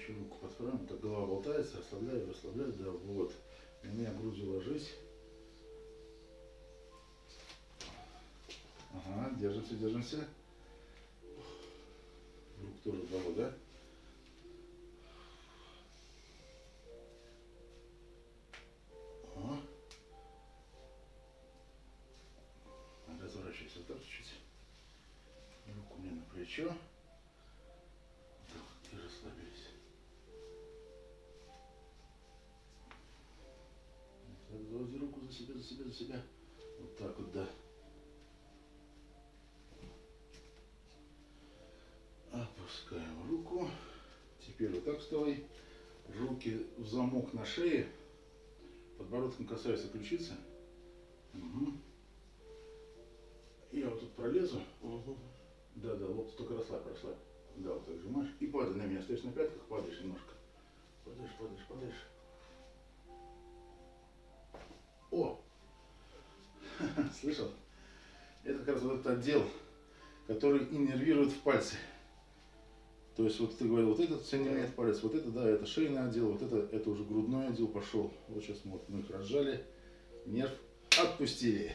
Еще руку подправим. Так голова болтается, расслабляю, расслабляю. Да, вот. На меня грудью ложись. Ага, держимся, держимся. Рук тоже дало, да? О. Разворачивайся так. Руку мне на плечо. За себя, за себя, за себя. Вот так вот, да. Опускаем руку. Теперь вот так вставай. Руки в замок на шее. Подбородком касаются ключицы. Угу. Я вот тут пролезу. Угу. Да, да, лоб только расслабь, расслабь. Да, вот так сжимаешь. И падай на меня. Стоишь на пятках, падаешь немножко. Падаешь, падаешь, падаешь. Слышал? Это как раз вот этот отдел, который иннервирует в пальцы. То есть вот ты говорил, вот этот соединяет палец, вот это, да, это шейный отдел, вот это, это уже грудной отдел пошел. Вот сейчас мы, вот, мы их разжали, нерв отпустили.